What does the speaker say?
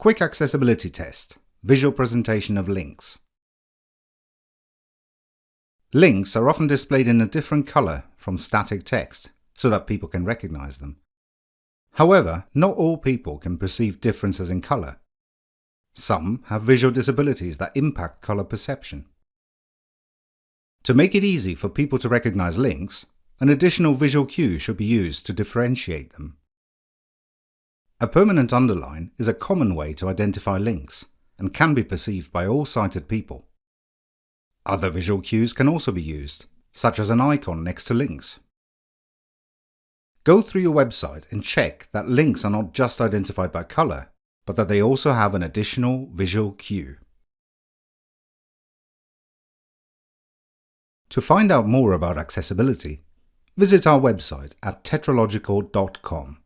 Quick Accessibility Test Visual Presentation of Links Links are often displayed in a different color from static text so that people can recognize them. However, not all people can perceive differences in color. Some have visual disabilities that impact color perception. To make it easy for people to recognize links, an additional visual cue should be used to differentiate them. A permanent underline is a common way to identify links and can be perceived by all sighted people. Other visual cues can also be used, such as an icon next to links. Go through your website and check that links are not just identified by colour, but that they also have an additional visual cue. To find out more about accessibility, visit our website at tetralogical.com.